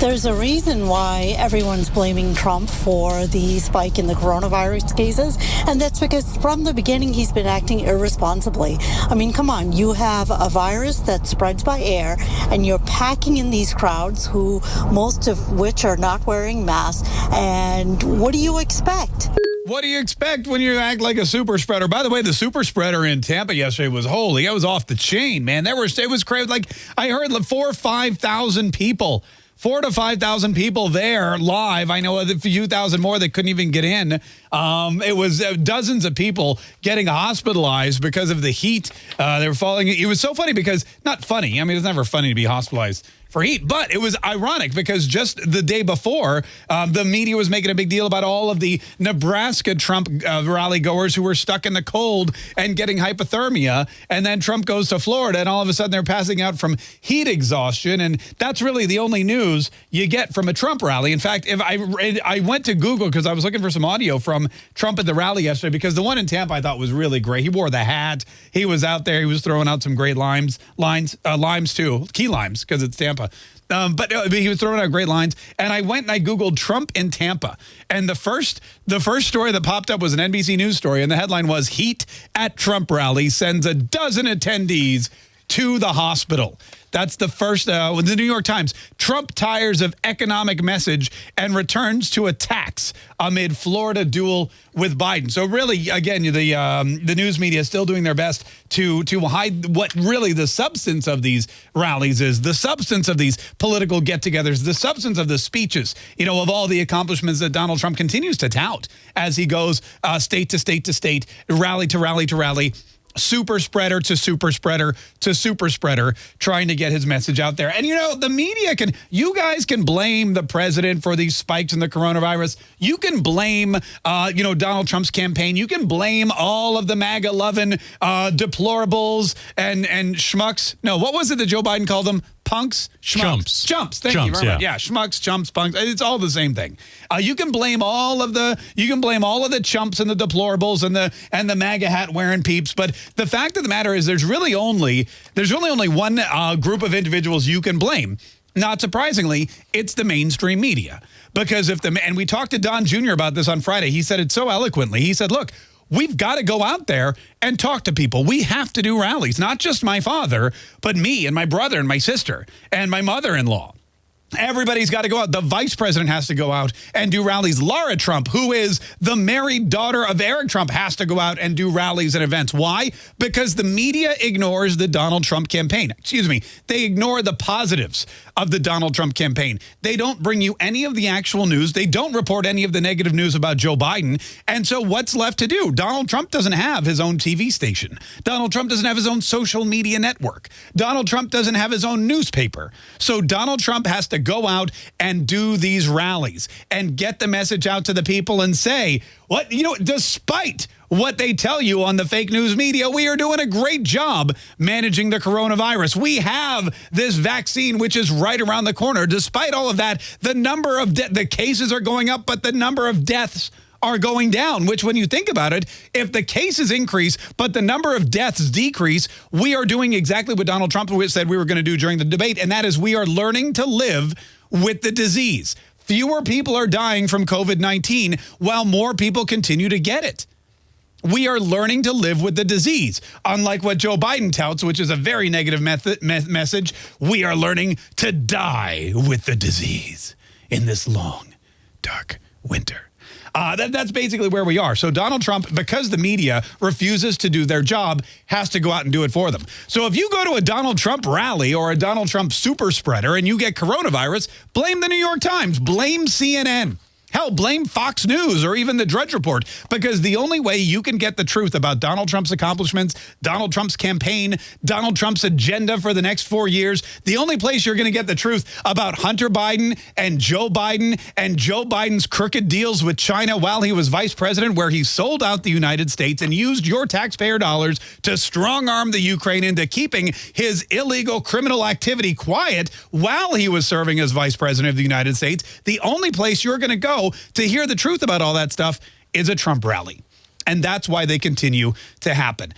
There's a reason why everyone's blaming Trump for the spike in the coronavirus cases, and that's because from the beginning he's been acting irresponsibly. I mean, come on, you have a virus that spreads by air, and you're packing in these crowds who most of which are not wearing masks, and what do you expect? What do you expect when you act like a super spreader? By the way, the super spreader in Tampa yesterday was holy. It was off the chain, man. There was it was crazy. Like I heard, like four or five thousand people four to 5,000 people there live. I know a few thousand more that couldn't even get in. Um, it was uh, dozens of people getting hospitalized because of the heat. Uh, they were falling. It was so funny because, not funny. I mean, it's never funny to be hospitalized for heat. But it was ironic because just the day before, um, the media was making a big deal about all of the Nebraska Trump uh, rally goers who were stuck in the cold and getting hypothermia. And then Trump goes to Florida and all of a sudden they're passing out from heat exhaustion. And that's really the only news you get from a Trump rally. In fact, if I, I went to Google because I was looking for some audio from Trump at the rally yesterday because the one in Tampa I thought was really great. He wore the hat. He was out there. He was throwing out some great limes, lines, uh, limes too, key limes because it's Tampa. Um, but uh, he was throwing out great lines, and I went and I googled Trump in Tampa, and the first the first story that popped up was an NBC News story, and the headline was "Heat at Trump rally sends a dozen attendees to the hospital." That's the first, uh, the New York Times. Trump tires of economic message and returns to attacks amid Florida duel with Biden. So really, again, the um, the news media is still doing their best to to hide what really the substance of these rallies is, the substance of these political get-togethers, the substance of the speeches, you know, of all the accomplishments that Donald Trump continues to tout as he goes uh, state to state to state, rally to rally to rally super spreader to super spreader to super spreader trying to get his message out there. And, you know, the media can, you guys can blame the president for these spikes in the coronavirus. You can blame, uh, you know, Donald Trump's campaign. You can blame all of the MAGA loving uh, deplorables and, and schmucks. No, what was it that Joe Biden called them? Punks, schmucks. Chumps. Chumps. Thank chumps, you very much. Yeah. yeah, schmucks, chumps, punks. It's all the same thing. Uh, you can blame all of the you can blame all of the chumps and the deplorables and the and the MAGA hat wearing peeps. But the fact of the matter is, there's really only there's really only one uh, group of individuals you can blame. Not surprisingly, it's the mainstream media. Because if the and we talked to Don Jr. about this on Friday, he said it so eloquently. He said, "Look, We've got to go out there and talk to people. We have to do rallies, not just my father, but me and my brother and my sister and my mother-in-law. Everybody's got to go out. The vice president has to go out and do rallies. Lara Trump, who is the married daughter of Eric Trump, has to go out and do rallies and events. Why? Because the media ignores the Donald Trump campaign. Excuse me. They ignore the positives of the Donald Trump campaign. They don't bring you any of the actual news. They don't report any of the negative news about Joe Biden. And so what's left to do? Donald Trump doesn't have his own TV station. Donald Trump doesn't have his own social media network. Donald Trump doesn't have his own newspaper. So Donald Trump has to go out and do these rallies and get the message out to the people and say, what, you know, despite what they tell you on the fake news media. We are doing a great job managing the coronavirus. We have this vaccine, which is right around the corner. Despite all of that, the number of the cases are going up, but the number of deaths are going down, which when you think about it, if the cases increase, but the number of deaths decrease, we are doing exactly what Donald Trump said we were going to do during the debate, and that is we are learning to live with the disease. Fewer people are dying from COVID-19 while more people continue to get it. We are learning to live with the disease. Unlike what Joe Biden touts, which is a very negative method, me message, we are learning to die with the disease in this long, dark winter. Uh, that, that's basically where we are. So Donald Trump, because the media refuses to do their job, has to go out and do it for them. So if you go to a Donald Trump rally or a Donald Trump super spreader and you get coronavirus, blame the New York Times, blame CNN. Hell, blame Fox News or even the Drudge Report because the only way you can get the truth about Donald Trump's accomplishments, Donald Trump's campaign, Donald Trump's agenda for the next four years, the only place you're going to get the truth about Hunter Biden and Joe Biden and Joe Biden's crooked deals with China while he was vice president where he sold out the United States and used your taxpayer dollars to strong-arm the Ukraine into keeping his illegal criminal activity quiet while he was serving as vice president of the United States. The only place you're going to go to hear the truth about all that stuff is a Trump rally. And that's why they continue to happen.